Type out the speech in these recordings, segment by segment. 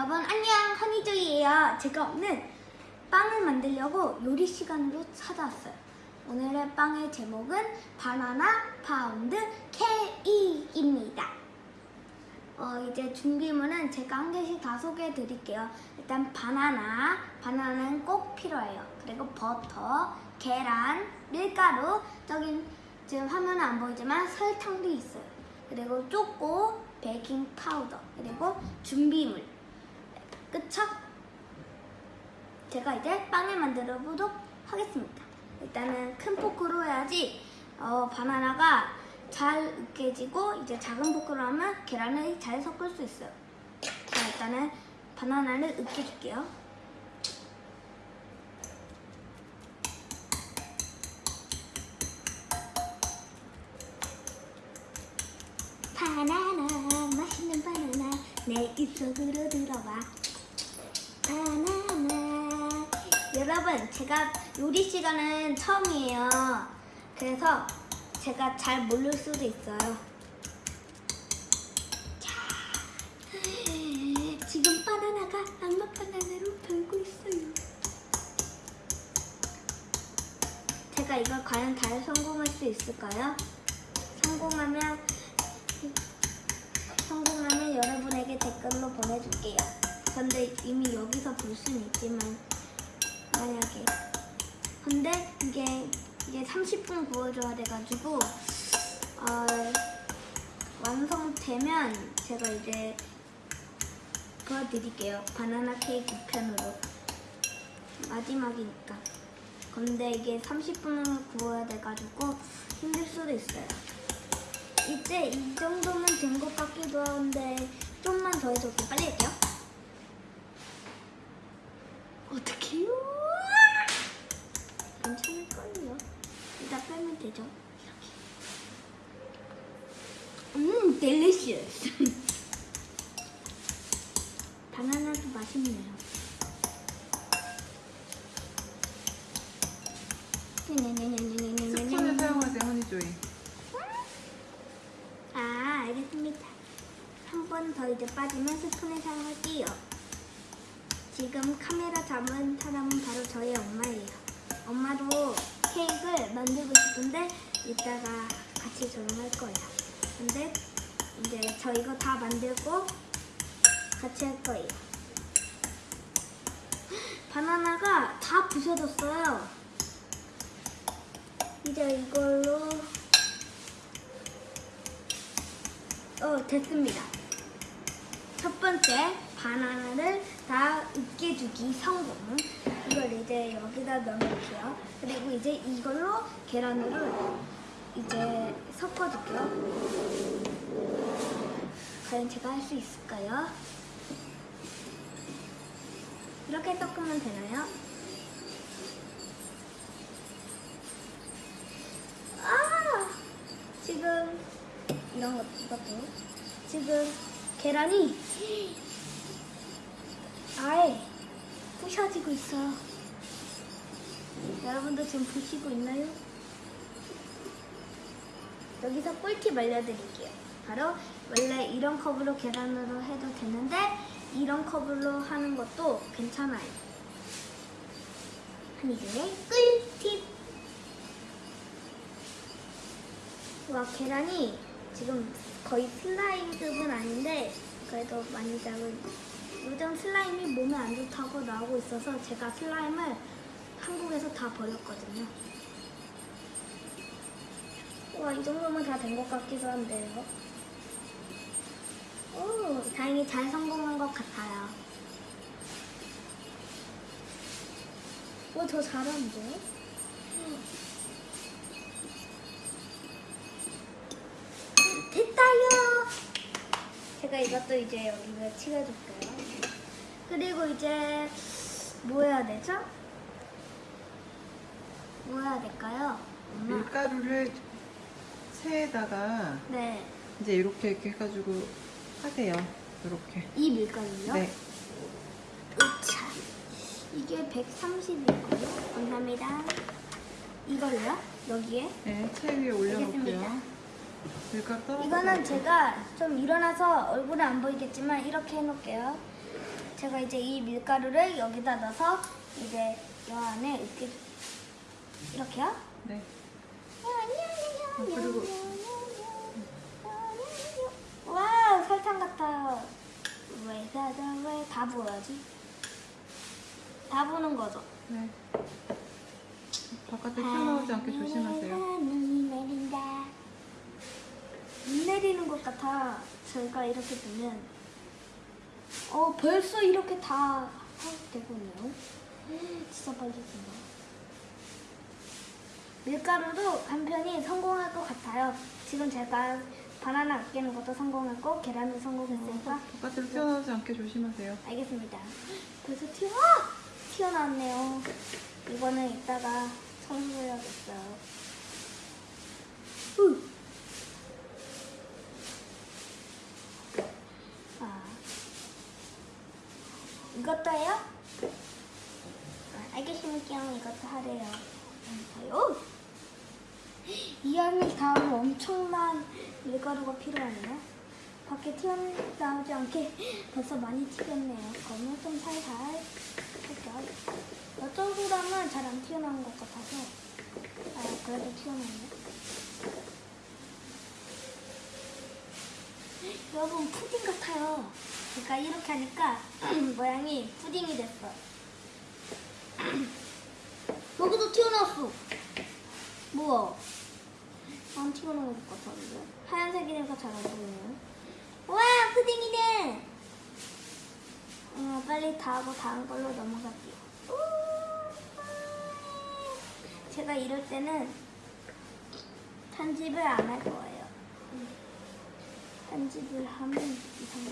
여러분 안녕. 허니조이예요. 제가 오늘 빵을 만들려고 요리 시간으로 찾아왔어요. 오늘의 빵의 제목은 바나나 파운드 케이크입니다. 어, 이제 준비물은 제가 한 개씩 다 소개해 드릴게요. 일단 바나나 바나나는 꼭 필요해요. 그리고 버터 계란 밀가루 저긴 지금 화면은 안 보이지만 설탕도 있어요. 그리고 초코 베이킹 파우더 그리고 준비물 그쵸? 제가 이제 빵을 만들어 보도록 하겠습니다. 일단은 큰 포크로 해야지 어, 바나나가 잘 으깨지고 이제 작은 포크로 하면 계란을 잘 섞을 수 있어요. 자 일단은 바나나를 으깨줄게요. 바나나 맛있는 바나나 내 입속으로 들어와 여러분 제가 요리 시간은 처음이에요 그래서 제가 잘 모를 수도 있어요 자 지금 바나나가 악마 바나나로 변고 있어요 제가 이걸 과연 잘 성공할 수 있을까요? 성공하면 성공하면 여러분에게 댓글로 보내줄게요. 근데 이미 여기서 볼 수는 있지만 만약에 근데 이게 이게 30분 구워줘야 돼가지고 어, 완성되면 제가 이제 보여드릴게요. 바나나 케이크 편으로 마지막이니까. 근데 이게 30분을 구워야 돼가지고 힘들 수도 있어요. 이제 이 정도면 된 것 같기도 한데 좀만 더 해서 좀 빨리 바나나도 맛있네요. 스푼을 사용하세요, 허니조이. 아, 알겠습니다. 한 번 더 이제 빠지면 스푼을 사용할게요. 지금 카메라 잡은 사람은 바로 저희 엄마예요. 엄마도 케이크를 만들고 싶은데 이따가 같이 저랑 할 거예요. 근데 이제 저 이거 다 만들고 같이 할 거예요. 바나나가 다 부서졌어요. 이제 이걸로 어, 됐습니다. 첫 번째 바나나를 다 으깨주기 성공. 이걸 이제 여기다 넣어놓을게요. 그리고 이제 이걸로 계란을 이제 섞어줄게요. 과연 제가 할 수 있을까요? 이렇게 섞으면 되나요? 아! 지금 이런 것, 이것도 지금 계란이 아예 부셔지고 있어요. 여러분도 지금 보시고 있나요? 여기서 꿀팁 알려드릴게요. 바로 원래 이런 컵으로 계란으로 해도 되는데 이런 컵으로 하는 것도 괜찮아요. 한이들의 꿀팁! 와 계란이 지금 거의 슬라임급은 아닌데 그래도 많이 작은 요즘 슬라임이 몸에 안 좋다고 나오고 있어서 제가 슬라임을 한국에서 다 버렸거든요. 와 이 정도면 다 된 것 같기도 한데요. 오 다행히 잘 성공한 것 같아요. 오저 잘하는데? 됐다요. 제가 이것도 이제 여기에 칠해줄게요. 그리고 이제 뭐 해야 되죠? 뭐 해야 될까요? 엄마. 밀가루를 체에다가 네. 이제 이렇게 이렇게 해가지고 하세요. 이렇게. 이 밀가루요? 네. 으차. 이게 130이고요. 감사합니다. 이걸로요? 여기에? 네, 채 위에 올려놓을게요. 밀가루 떨어져. 이거는 제가 좀 일어나서 얼굴에 안 보이겠지만 이렇게 해놓을게요. 제가 이제 이 밀가루를 여기다 넣어서 이제 여 안에 이렇게 이렇게요. 네. 어, 그리고- 설탕 같아요. 왜다왜 다 부어야지? 다 부는 거죠. 네. 바깥에 튀어나오지 않게 조심하세요. 내린다. 눈 내리는 것 같아. 저희가 이렇게 두면 어 벌써 이렇게 다 되고 있네요. 진짜 빨리 된다. 밀가루도 한 편이 성공할 것 같아요. 지금 제가 바나나 아끼는 것도 성공했고 계란도 성공했으니까 바깥으로 튀어나오지 않게 조심하세요. 알겠습니다. 벌써 튀어 튀어나왔네요. 이거는 이따가 청소해야겠어요. 후. 아 이것도 해요? 아, 알겠습니다. 이것도 하래요. 아유. 이 안에 다 엄청난 밀가루가 필요하네요. 밖에 튀어나오지 않게 벌써 많이 튀겼네요. 그러면 좀 살살 할게요. 이쪽이랑은 잘안 튀어나온 것 같아서 아 그래도 튀어나오네. 여러분 푸딩 같아요. 그러니까 이렇게 하니까 모양이 푸딩이 됐어. 여기도 튀어나왔어. 뭐야? 안 튀어나온 것 같았는데 하얀색이니까 잘 안 보이네요. 와 푸딩이네. 어, 빨리 다 하고 다음 걸로 넘어갈게요. 우! 제가 이럴 때는 편집을 안 할 거예요. 음. 편집을 하면 이상해.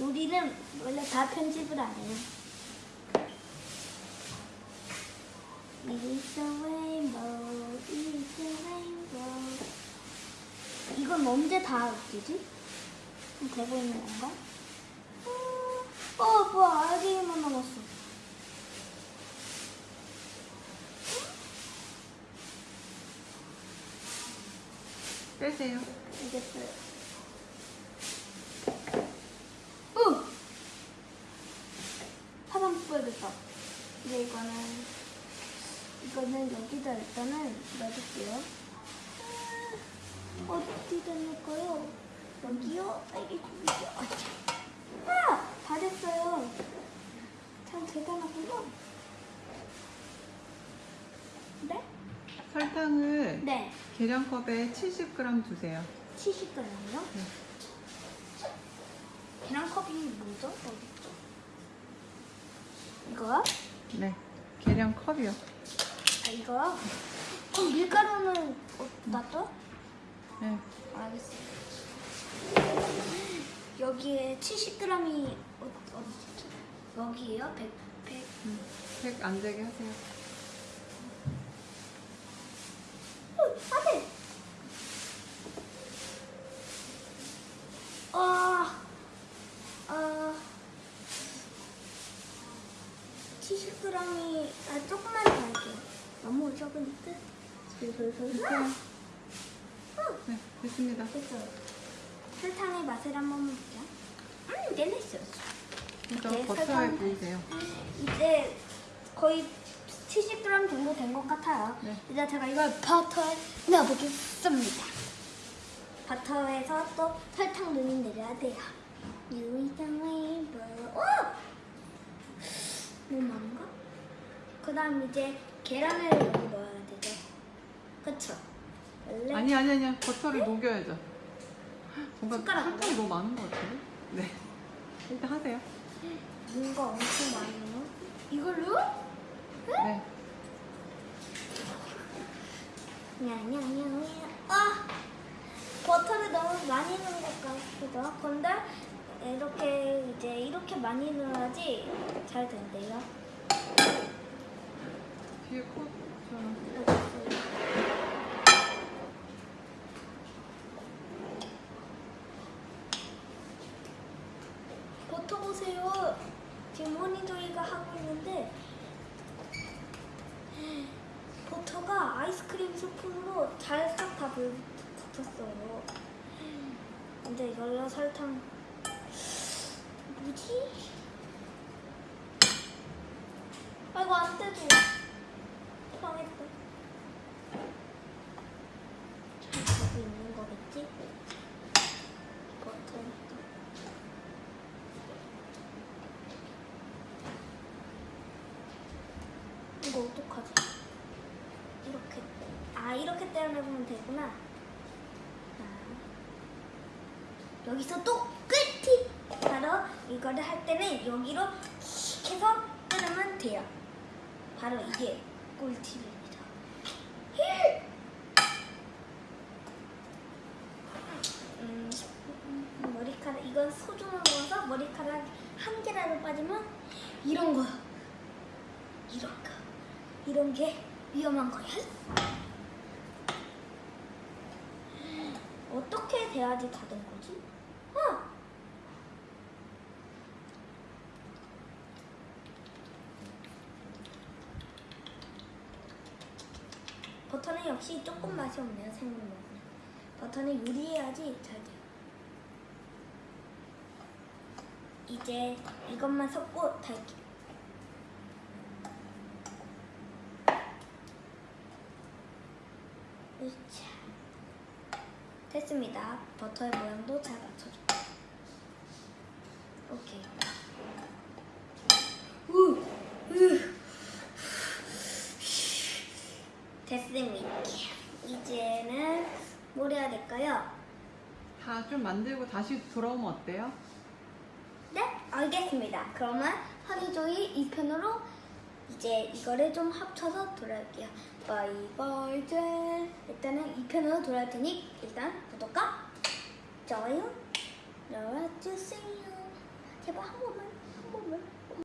요리는 원래 다 편집을 안 해요. It's a rainbow, it's a rainbow. 이건 언제 다 웃기지? 되고 있는 건가? 어, 어 뭐야, 알갱이만 남았어. 빼세요. 알겠어요. 어! 사방 뿌야겠다. 이제 이거는, 이거는 여기다 일단은 넣어줄게요. 아, 어디다 넣을까요? 여기요? 알겠습니다. 아! 다 됐어요. 참 대단하군요. 네? 설탕을 네. 계량컵에 70g 두세요. 70g이요? 네. 계란컵이 뭐죠? 어디 있죠? 이거요? 네. 계량컵이요. 아 이거요? 그럼 밀가루는 어, 놨죠? 네. 알겠어요. 여기에 70g이 어, 있죠? 여기에요? 100, 100. 음, 색안 되게 하세요. 어, 안 돼! 아, 아, 70g이, 아, 조금만 더 할게요. 너무 적으니까. 어, 네. 됐습니다. 됐어요. 설탕의 맛을 한번 볼게요. 음, 델리셔스. 이제 네, 버터에. 구우세요. 이제 거의 70g 정도 된 것 같아요. 네. 이제 제가 이걸 버터에 넣어보겠습니다. 버터에서 또 설탕 눈이 내려야 돼요. 유이장의 뭐? 오! 너무 많은가? 그 다음 이제 계란을 여기 넣어야 되죠. 그쵸? 원래 아니 아니 아니야. 버터를 녹여야죠. 뭔가? 설탕이 너무 많은 것 같은데? 네. 일단 하세요. 뭔가 엄청 많아요. 이걸로? 네. 냐냐냐냐. 아! 버터를 너무 많이 넣은 것 같기도 하고. 근데 이렇게 이제 이렇게 많이 넣어야지 잘 된대요. 뒤에 컵 요리가 하고 있는데 버터가 아이스크림 소품으로 잘 싹 다 붙었어요 근데 열라 설탕 뭐지? 아이고 안돼도 망했다 잘 가고 있는 거겠지? 떼어내보면 되구나. 아, 여기서 또 끝이 바로 이거를 할 때는 여기로 킥 해서 끊으면 돼요. 바로 이게 꿀팁입니다. 음, 머리카락 이건 소중한 거라서 머리카락 한 개라도 빠지면 이런 거 이런 거 이런 게 위험한 거야. 어떻게 돼야지 다 된 거지? 어! 버터는 역시 조금 맛이 없네요 먹으면 버터는 요리해야지 잘 돼요 이제 이것만 섞고 달게요 으차 됐습니다 버터의 모양도 잘 맞춰줘 오케이 우, 우. 됐습니다. 이제는 뭘 해야 될까요? 다 좀 만들고 다시 돌아오면 어때요? 네, 알겠습니다. 그러면 허니조이 이 편으로 이제 이거를 좀 합쳐서 돌아올게요. 젤. 일단은 이 편으로 돌아올 테니 일단 구독과 좋아요 눌러주세요. 제발 한 번만